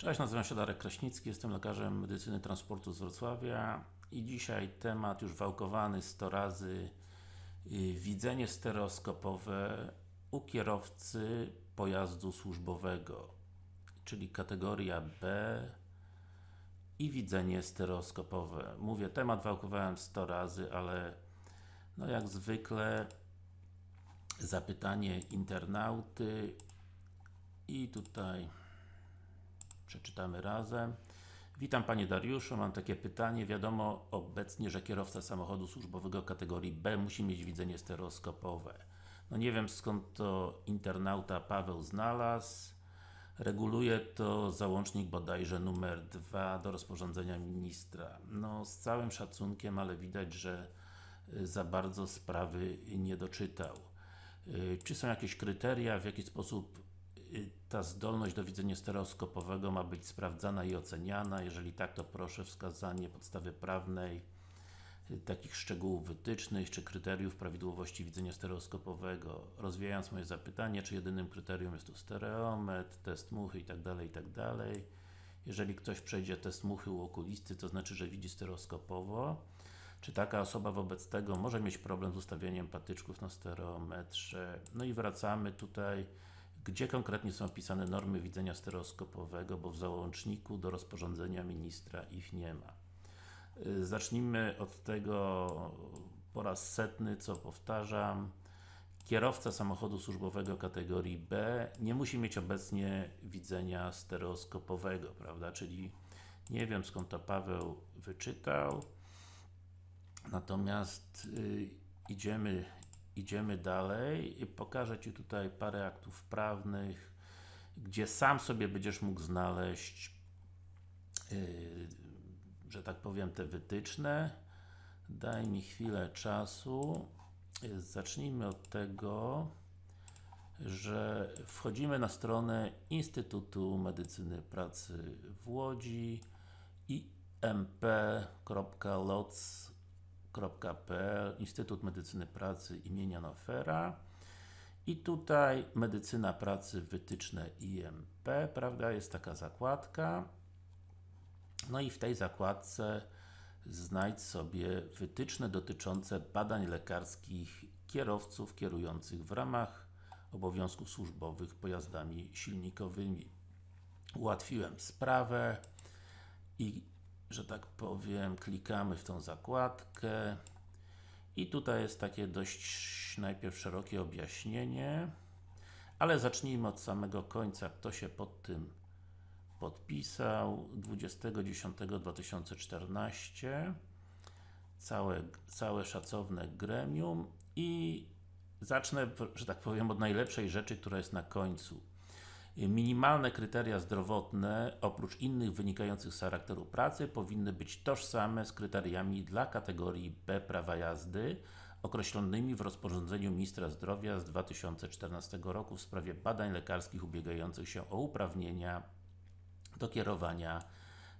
Cześć, nazywam się Darek Kraśnicki, jestem lekarzem medycyny transportu z Wrocławia i dzisiaj temat już wałkowany 100 razy yy, widzenie stereoskopowe u kierowcy pojazdu służbowego czyli kategoria B i widzenie stereoskopowe. Mówię, temat wałkowałem 100 razy, ale no jak zwykle zapytanie internauty i tutaj przeczytamy razem. Witam Panie Dariuszu, mam takie pytanie. Wiadomo obecnie, że kierowca samochodu służbowego kategorii B musi mieć widzenie stereoskopowe. No nie wiem skąd to internauta Paweł znalazł. Reguluje to załącznik bodajże numer 2 do rozporządzenia ministra. No z całym szacunkiem, ale widać, że y, za bardzo sprawy nie doczytał. Y, czy są jakieś kryteria, w jaki sposób ta zdolność do widzenia stereoskopowego ma być sprawdzana i oceniana? Jeżeli tak, to proszę wskazanie podstawy prawnej takich szczegółów wytycznych, czy kryteriów prawidłowości widzenia stereoskopowego. Rozwijając moje zapytanie, czy jedynym kryterium jest tu stereometr, test muchy itd., itd. Jeżeli ktoś przejdzie test muchy u okulisty, to znaczy, że widzi stereoskopowo. Czy taka osoba wobec tego może mieć problem z ustawieniem patyczków na stereometrze? No i wracamy tutaj, gdzie konkretnie są opisane normy widzenia stereoskopowego, bo w załączniku do rozporządzenia ministra ich nie ma. Y, zacznijmy od tego po raz setny, co powtarzam. Kierowca samochodu służbowego kategorii B nie musi mieć obecnie widzenia stereoskopowego, prawda? Czyli nie wiem skąd to Paweł wyczytał. Natomiast y, idziemy, idziemy dalej. Pokażę Ci tutaj parę aktów prawnych, gdzie sam sobie będziesz mógł znaleźć y, że tak powiem, te wytyczne. Daj mi chwilę czasu. Zacznijmy od tego, że wchodzimy na stronę Instytutu Medycyny Pracy w Łodzi imp.loc.pl Instytut Medycyny Pracy imienia Nofera i tutaj Medycyna Pracy wytyczne IMP, prawda, jest taka zakładka no i w tej zakładce znajdź sobie wytyczne dotyczące badań lekarskich kierowców kierujących w ramach obowiązków służbowych pojazdami silnikowymi. Ułatwiłem sprawę i, że tak powiem, klikamy w tą zakładkę. I tutaj jest takie dość najpierw szerokie objaśnienie ale zacznijmy od samego końca, kto się pod tym podpisał? 20.10.2014 całe, całe szacowne gremium. I zacznę, że tak powiem, od najlepszej rzeczy, która jest na końcu. Minimalne kryteria zdrowotne, oprócz innych wynikających z charakteru pracy, powinny być tożsame z kryteriami dla kategorii B prawa jazdy, określonymi w rozporządzeniu Ministra Zdrowia z 2014 roku w sprawie badań lekarskich ubiegających się o uprawnienia do kierowania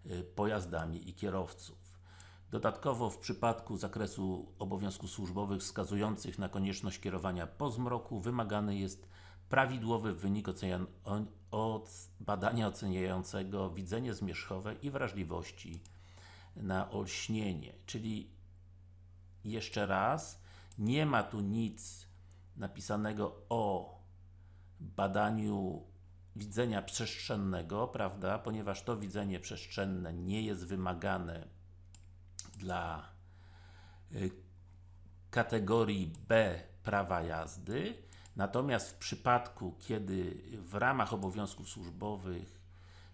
y, pojazdami i kierowców. Dodatkowo w przypadku zakresu obowiązków służbowych wskazujących na konieczność kierowania po zmroku wymagany jest prawidłowy wynik od badania oceniającego widzenie zmierzchowe i wrażliwości na olśnienie. Czyli jeszcze raz, nie ma tu nic napisanego o badaniu widzenia przestrzennego, prawda, ponieważ to widzenie przestrzenne nie jest wymagane dla y, kategorii B prawa jazdy, natomiast w przypadku, kiedy w ramach obowiązków służbowych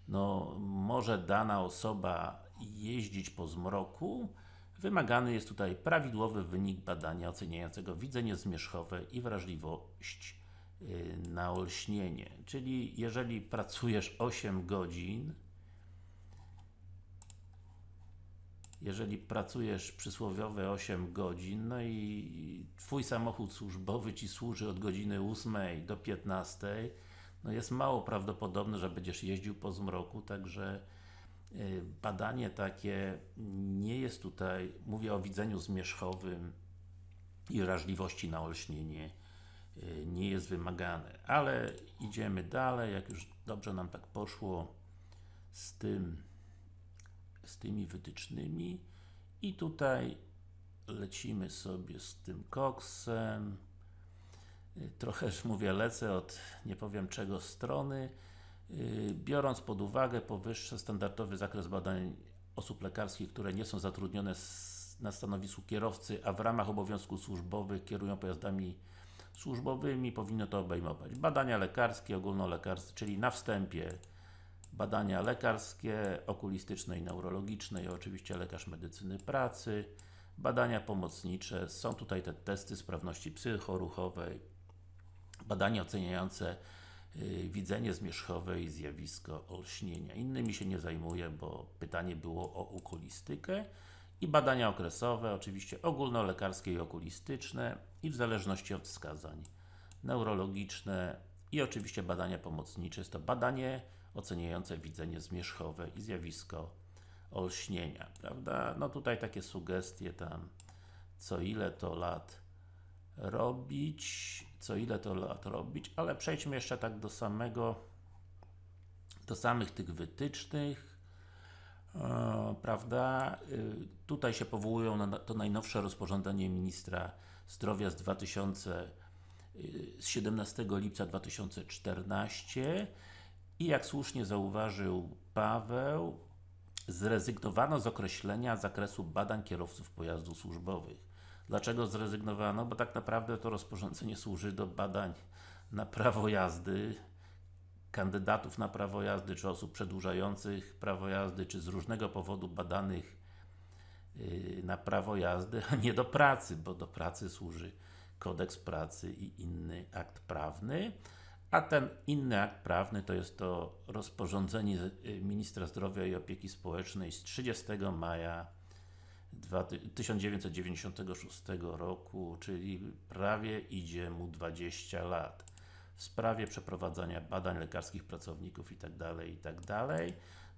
no, może dana osoba jeździć po zmroku, wymagany jest tutaj prawidłowy wynik badania oceniającego widzenie zmierzchowe i wrażliwość Y, na olśnienie. Czyli jeżeli pracujesz 8 godzin jeżeli pracujesz przysłowiowe 8 godzin, no i Twój samochód służbowy Ci służy od godziny 8 do 15, no jest mało prawdopodobne, że będziesz jeździł po zmroku, także y, badanie takie nie jest tutaj, mówię o widzeniu zmierzchowym i wrażliwości na olśnienie, Y, nie jest wymagane. Ale idziemy dalej, jak już dobrze nam tak poszło z tym z tymi wytycznymi. I tutaj lecimy sobie z tym koksem. Y, trochę już mówię, lecę od nie powiem czego strony. Y, biorąc pod uwagę powyższe standardowy zakres badań osób lekarskich, które nie są zatrudnione na stanowisku kierowcy, a w ramach obowiązków służbowych kierują pojazdami służbowymi, powinno to obejmować badania lekarskie, ogólnolekarskie, czyli na wstępie badania lekarskie, okulistyczne i neurologiczne i oczywiście lekarz medycyny pracy, badania pomocnicze, są tutaj te testy sprawności psychoruchowej, badania oceniające yy, widzenie zmierzchowe i zjawisko olśnienia. Innymi się nie zajmuję, bo pytanie było o okulistykę i badania okresowe, oczywiście ogólnolekarskie i okulistyczne i w zależności od wskazań neurologiczne i oczywiście badania pomocnicze. Jest to badanie oceniające widzenie zmierzchowe i zjawisko olśnienia, prawda? No tutaj takie sugestie tam co ile to lat robić, co ile to lat robić, ale przejdźmy jeszcze tak do samego do samych tych wytycznych e, prawda, y, tutaj się powołują na to najnowsze rozporządzenie Ministra Zdrowia z 2000 y, z 17 lipca 2014 i jak słusznie zauważył Paweł zrezygnowano z określenia zakresu badań kierowców pojazdów służbowych. Dlaczego zrezygnowano? Bo tak naprawdę to rozporządzenie służy do badań na prawo jazdy kandydatów na prawo jazdy, czy osób przedłużających prawo jazdy, czy z różnego powodu badanych yy, na prawo jazdy, a nie do pracy, bo do pracy służy kodeks pracy i inny akt prawny a ten inny akt prawny to jest to rozporządzenie y, Ministra Zdrowia i Opieki Społecznej z 30 maja 1996 roku, czyli prawie idzie mu 20 lat w sprawie przeprowadzania badań lekarskich pracowników itd., itd.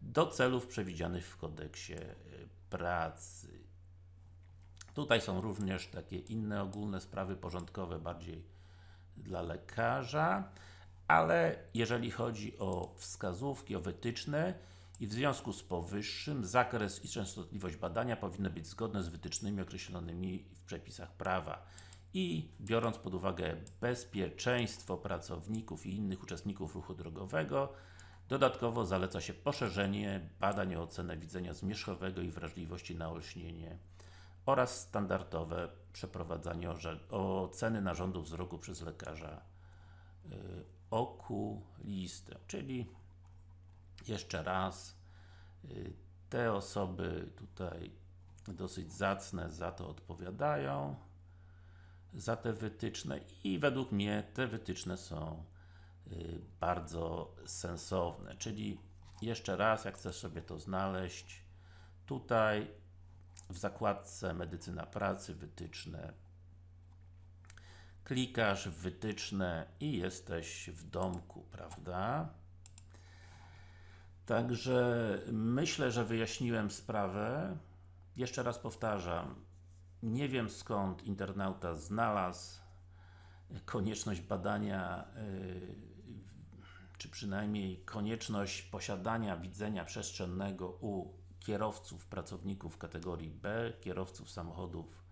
do celów przewidzianych w kodeksie y, pracy. Tutaj są również takie inne ogólne sprawy porządkowe, bardziej dla lekarza ale jeżeli chodzi o wskazówki, o wytyczne i w związku z powyższym zakres i częstotliwość badania powinny być zgodne z wytycznymi określonymi w przepisach prawa. I biorąc pod uwagę bezpieczeństwo pracowników i innych uczestników ruchu drogowego dodatkowo zaleca się poszerzenie badań o ocenę widzenia zmierzchowego i wrażliwości na olśnienie oraz standardowe przeprowadzanie oceny narządu wzroku przez lekarza yy, okulistę, czyli jeszcze raz y, te osoby tutaj dosyć zacne za to odpowiadają za te wytyczne i według mnie te wytyczne są y, bardzo sensowne, czyli jeszcze raz, jak chcesz sobie to znaleźć tutaj w zakładce medycyna pracy, wytyczne klikasz wytyczne i jesteś w domku, prawda? Także myślę, że wyjaśniłem sprawę. Jeszcze raz powtarzam, nie wiem skąd internauta znalazł konieczność badania, yy, czy przynajmniej konieczność posiadania widzenia przestrzennego u kierowców, pracowników kategorii B, kierowców samochodów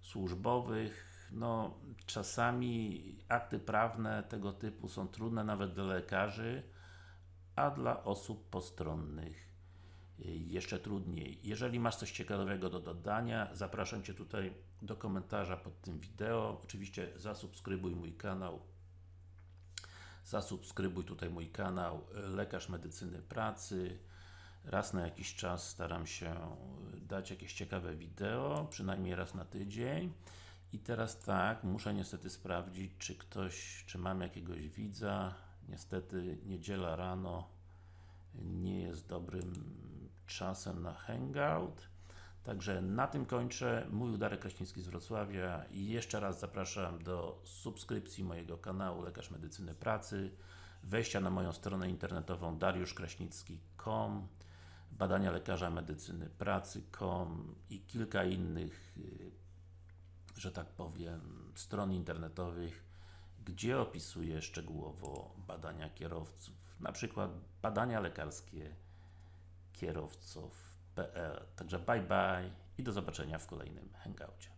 służbowych, no czasami akty prawne tego typu są trudne nawet dla lekarzy, a dla osób postronnych y, jeszcze trudniej. Jeżeli masz coś ciekawego do dodania, zapraszam Cię tutaj do komentarza pod tym wideo. Oczywiście zasubskrybuj mój kanał. Zasubskrybuj tutaj mój kanał y, Lekarz Medycyny Pracy. Raz na jakiś czas staram się dać jakieś ciekawe wideo, przynajmniej raz na tydzień. I teraz tak, muszę niestety sprawdzić, czy ktoś, czy mam jakiegoś widza. Niestety niedziela rano nie jest dobrym czasem na hangout. Także na tym kończę. Mój Darek Kraśnicki z Wrocławia i jeszcze raz zapraszam do subskrypcji mojego kanału Lekarz Medycyny Pracy, wejścia na moją stronę internetową dariuszkraśnicki.com badania lekarza medycyny pracy.com i kilka innych y, że tak powiem, stron internetowych, gdzie opisuję szczegółowo badania kierowców, na przykład badania lekarskie kierowców.pl. Także bye bye i do zobaczenia w kolejnym hangoucie.